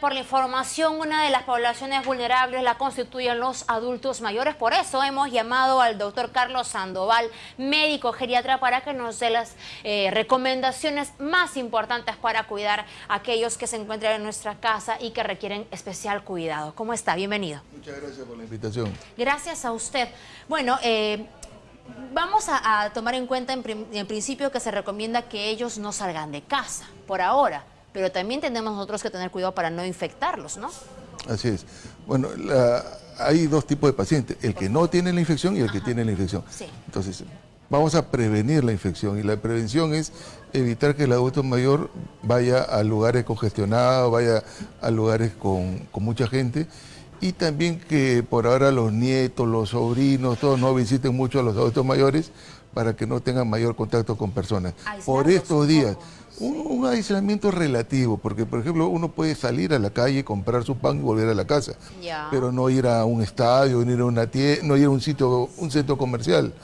por la información. Una de las poblaciones vulnerables la constituyen los adultos mayores. Por eso hemos llamado al doctor Carlos Sandoval, médico geriatra, para que nos dé las eh, recomendaciones más importantes para cuidar a aquellos que se encuentran en nuestra casa y que requieren especial cuidado. ¿Cómo está? Bienvenido. Muchas gracias por la invitación. Gracias a usted. Bueno, eh, vamos a, tomar en cuenta en, en principio que se recomienda que ellos no salgan de casa por ahora pero también tenemos nosotros que tener cuidado para no infectarlos, ¿no? Así es. Bueno, hay dos tipos de pacientes, el que no tiene la infección y el que tiene la infección. Sí. Entonces, vamos a prevenir la infección y la prevención es evitar que el adulto mayor vaya a lugares congestionados, vaya a lugares con, mucha gente y también que por ahora los nietos, los sobrinos, todos no visiten mucho a los adultos mayores para que no tengan mayor contacto con personas. por estos días. Un, aislamiento relativo, porque por ejemplo uno puede salir a la calle, comprar su pan y volver a la casa, pero no ir a un estadio, no ir a una tienda, no ir a un sitio, un centro comercial.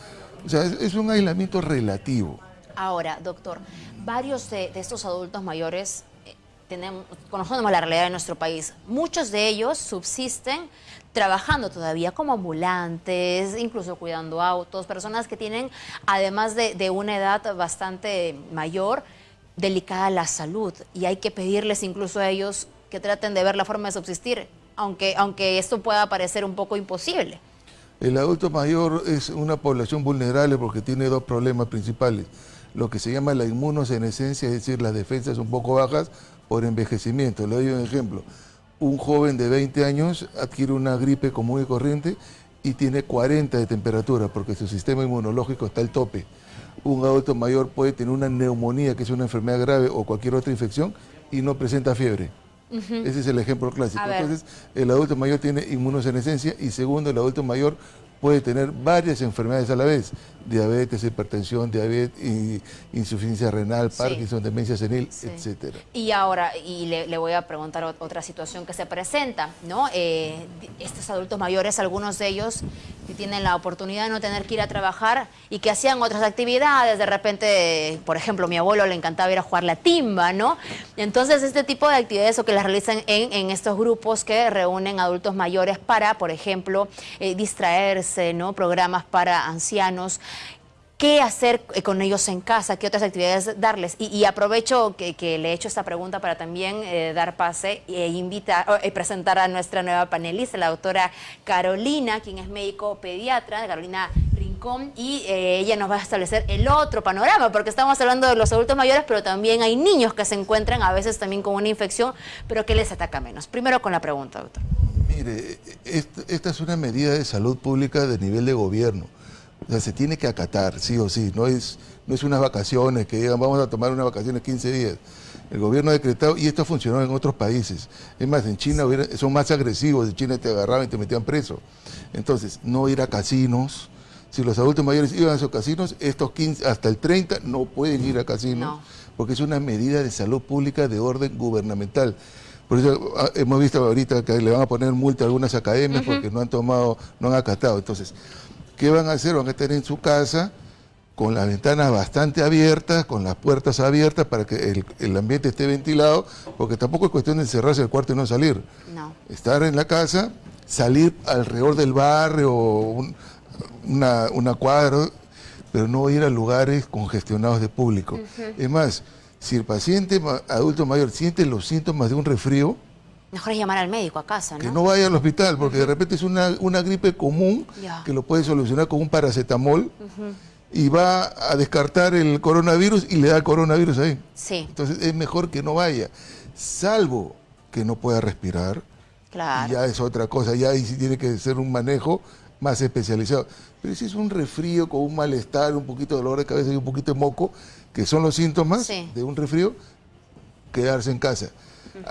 O sea, es, un aislamiento relativo. Ahora, doctor, varios de, estos adultos mayores eh, tenemos, conocemos la realidad de nuestro país. Muchos de ellos subsisten trabajando todavía como ambulantes, incluso cuidando autos, personas que tienen, además de, una edad bastante mayor, delicada la salud y hay que pedirles incluso a ellos que traten de ver la forma de subsistir, aunque, aunque esto pueda parecer un poco imposible. El adulto mayor es una población vulnerable porque tiene dos problemas principales. Lo que se llama la inmunosenescencia, es decir, las defensas un poco bajas por envejecimiento. Le doy un ejemplo. Un joven de 20 años adquiere una gripe común y corriente y tiene 40 de temperatura porque su sistema inmunológico está al tope un adulto mayor puede tener una neumonía, que es una enfermedad grave, o cualquier otra infección, y no presenta fiebre. Ese es el ejemplo clásico. Entonces, el adulto mayor tiene inmunosenescencia y segundo, el adulto mayor puede tener varias enfermedades a la vez, diabetes, hipertensión, diabetes, insuficiencia renal, Parkinson, demencia senil, etcétera. Y ahora, y le, voy a preguntar otra situación que se presenta, ¿no? Eh, estos adultos mayores, algunos de ellos que tienen la oportunidad de no tener que ir a trabajar y que hacían otras actividades, de repente, por ejemplo, mi abuelo le encantaba ir a jugar la timba, ¿no? Entonces, este tipo de actividades o que las realizan en, en estos grupos que reúnen adultos mayores para, por ejemplo, eh, distraerse, ¿no? programas para ancianos. ¿Qué hacer eh, con ellos en casa? ¿Qué otras actividades darles? Y, aprovecho que, le he hecho esta pregunta para también eh, dar pase e invitar, eh, presentar a nuestra nueva panelista, la doctora Carolina, quien es médico pediatra, Carolina Rincón, y ella nos va a establecer el otro panorama, porque estamos hablando de los adultos mayores, pero también hay niños que se encuentran a veces también con una infección, pero que les ataca menos. Primero con la pregunta, doctor. Mire, esta es una medida de salud pública de nivel de gobierno. O sea, se tiene que acatar, sí o sí. No es, no es unas vacaciones que digan, vamos a tomar unas vacaciones 15 días. El gobierno ha decretado, y esto funcionó en otros países. Es más, en China son más agresivos, en China te agarraban y te metían preso. Entonces, no ir a casinos. Si los adultos mayores iban a esos casinos, estos 15, hasta el 30 no pueden ir a casinos, porque es una medida de salud pública de orden gubernamental. Por eso ah, hemos visto ahorita que le van a poner multa a algunas academias porque no han tomado, no han acatado. Entonces, ¿qué van a hacer? Van a estar en su casa con las ventanas bastante abiertas, con las puertas abiertas para que el, ambiente esté ventilado, porque tampoco es cuestión de encerrarse el cuarto y no salir. No. Estar en la casa, salir alrededor del barrio, una, una cuadra, pero no ir a lugares congestionados de público. Es más, si el paciente adulto mayor siente los síntomas de un resfrío, Mejor es llamar al médico a casa, ¿no? Que no vaya al hospital, porque de repente es una, gripe común que lo puede solucionar con un paracetamol y va a descartar el coronavirus y le da el coronavirus ahí. Sí. Entonces es mejor que no vaya, salvo que no pueda respirar. Claro. ya es otra cosa, ya ahí sí tiene que ser un manejo más especializado. Pero si es un resfrío con un malestar, un poquito de dolor de cabeza y un poquito de moco, que son los síntomas de un resfrío, quedarse en casa.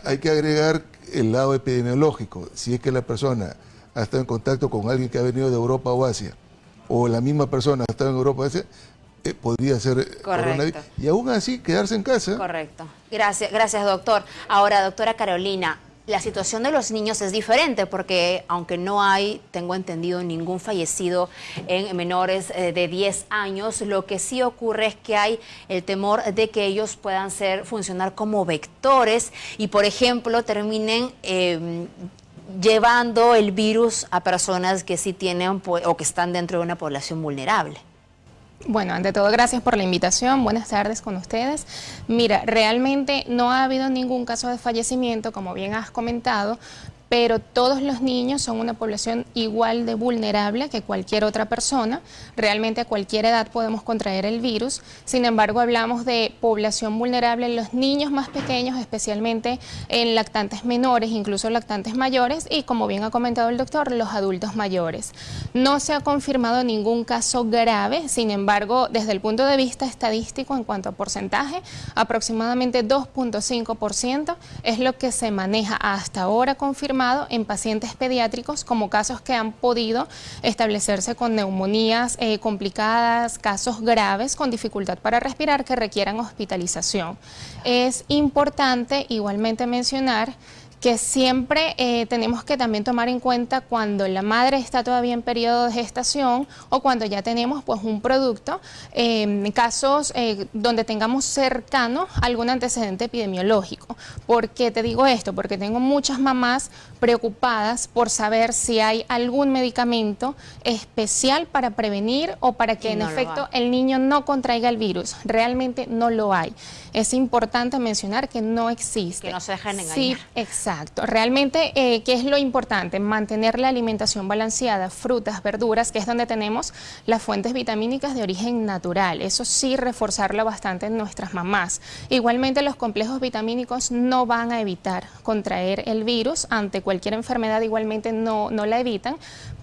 Hay que agregar el lado epidemiológico. Si es que la persona ha estado en contacto con alguien que ha venido de Europa o Asia, o la misma persona ha estado en Europa o Asia, eh, podría ser coronavirus. Y aún así, quedarse en casa. Correcto. Gracias, gracias, doctor. Ahora, doctora Carolina, la situación de los niños es diferente porque aunque no hay, tengo entendido, ningún fallecido en menores eh, de 10 años, lo que sí ocurre es que hay el temor de que ellos puedan ser funcionar como vectores y, por ejemplo, terminen em, llevando el virus a personas que sí tienen o que están dentro de una población vulnerable. Bueno, ante todo, gracias por la invitación. Buenas tardes con ustedes. Mira, realmente no ha habido ningún caso de fallecimiento, como bien has comentado, pero todos los niños son una población igual de vulnerable que cualquier otra persona. Realmente a cualquier edad podemos contraer el virus. Sin embargo, hablamos de población vulnerable en los niños más pequeños, especialmente en lactantes menores, incluso lactantes mayores y, como bien ha comentado el doctor, los adultos mayores. No se ha confirmado ningún caso grave, sin embargo, desde el punto de vista estadístico, en cuanto a porcentaje, aproximadamente 2.5% es lo que se maneja hasta ahora confirmado en pacientes pediátricos como casos que han podido establecerse con neumonías eh, complicadas, casos graves con dificultad para respirar que requieran hospitalización. Es importante igualmente mencionar que siempre eh, tenemos que también tomar en cuenta cuando la madre está todavía en periodo de gestación o cuando ya tenemos pues un producto, en casos eh, donde tengamos cercano algún antecedente epidemiológico. ¿Por qué te digo esto? Porque tengo muchas mamás preocupadas por saber si hay algún medicamento especial para prevenir o para que en efecto el niño no contraiga el virus. Realmente no lo hay. Es importante mencionar que no existe. Que no se dejen engañar. Sí, exacto. Exacto. Realmente, eh, ¿qué es lo importante? Mantener la alimentación balanceada, frutas, verduras, que es donde tenemos las fuentes vitamínicas de origen natural. Eso sí, reforzarlo bastante en nuestras mamás. Igualmente, los complejos vitamínicos no van a evitar contraer el virus. Ante cualquier enfermedad, igualmente no, no la evitan,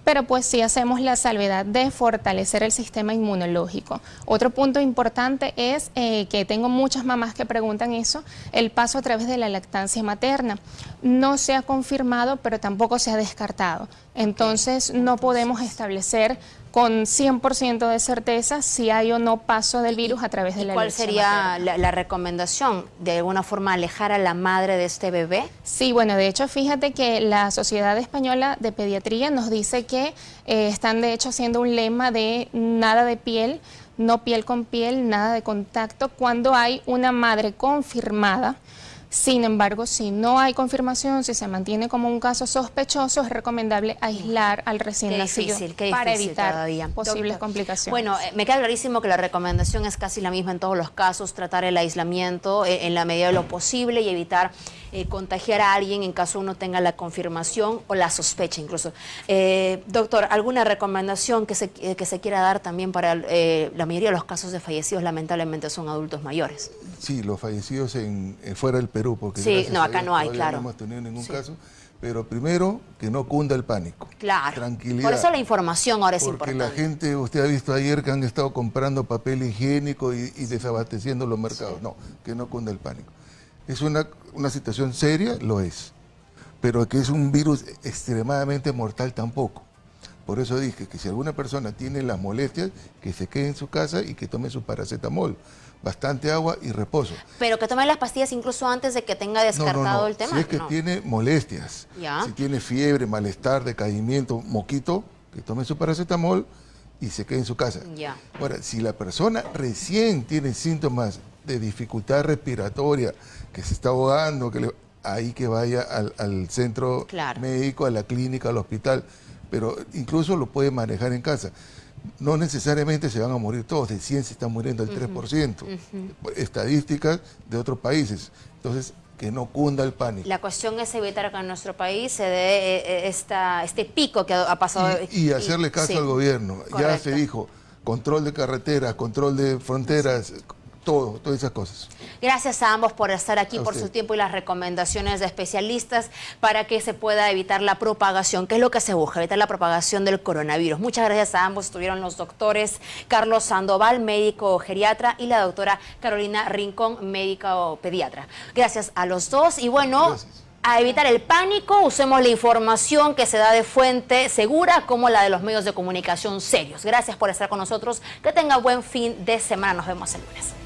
pero pues sí hacemos la salvedad de fortalecer el sistema inmunológico. Otro punto importante es eh, que tengo muchas mamás que preguntan eso, el paso a través de la lactancia materna. No se ha confirmado, pero tampoco se ha descartado. Entonces no podemos establecer con 100% de certeza si hay o no paso del virus a través de la ¿Cuál sería la, recomendación? ¿De alguna forma alejar a la madre de este bebé? Sí, bueno, de hecho fíjate que la Sociedad Española de Pediatría nos dice que eh, están de hecho haciendo un lema de nada de piel, no piel con piel, nada de contacto, cuando hay una madre confirmada sin embargo, si no hay confirmación, si se mantiene como un caso sospechoso, es recomendable aislar al recién nacido para evitar posibles complicaciones. Bueno, eh, me queda clarísimo que la recomendación es casi la misma en todos los casos, tratar el aislamiento eh, en la medida de lo posible y evitar eh, contagiar a alguien en caso uno tenga la confirmación o la sospecha incluso. doctor, ¿alguna recomendación que se, que se quiera dar también para la mayoría de los casos de fallecidos lamentablemente son adultos mayores? Sí, los fallecidos en, fuera del Perú, porque sí, no, acá no hay, claro. no hemos tenido ningún caso. Pero primero, que no cunda el pánico. Claro. Tranquilidad. Por eso la información ahora es importante. Porque la gente, usted ha visto ayer que han estado comprando papel higiénico y, desabasteciendo los mercados. No, que no cunda el pánico. Es una, una situación seria, lo es. Pero que es un virus extremadamente mortal tampoco. Por eso dije que si alguna persona tiene las molestias, que se quede en su casa y que tome su paracetamol bastante agua y reposo. Pero que tome las pastillas incluso antes de que tenga descartado el tema. Si es que tiene molestias, si tiene fiebre, malestar, decaimiento, moquito, que tome su paracetamol y se quede en su casa. Ya. Ahora, si la persona recién tiene síntomas de dificultad respiratoria, que se está ahogando, que ahí que vaya al, centro médico, a la clínica, al hospital, pero incluso lo puede manejar en casa no necesariamente se van a morir todos, de 100 se están muriendo el 3%, estadísticas de otros países. Entonces, que no cunda el pánico. La cuestión es evitar que en nuestro país se dé eh, eh, esta, este pico que ha pasado. Y, hacerle caso al gobierno. Ya se dijo, control de carreteras, control de fronteras, todo, todas esas cosas. Gracias a ambos por estar aquí, por su tiempo y las recomendaciones de especialistas para que se pueda evitar la propagación, que es lo que se busca, evitar la propagación del coronavirus. Muchas gracias a ambos. Estuvieron los doctores Carlos Sandoval, médico geriatra, y la doctora Carolina Rincón, médico pediatra. Gracias a los dos y bueno... a evitar el pánico, usemos la información que se da de fuente segura como la de los medios de comunicación serios. Gracias por estar con nosotros. Que tenga buen fin de semana. Nos vemos el lunes.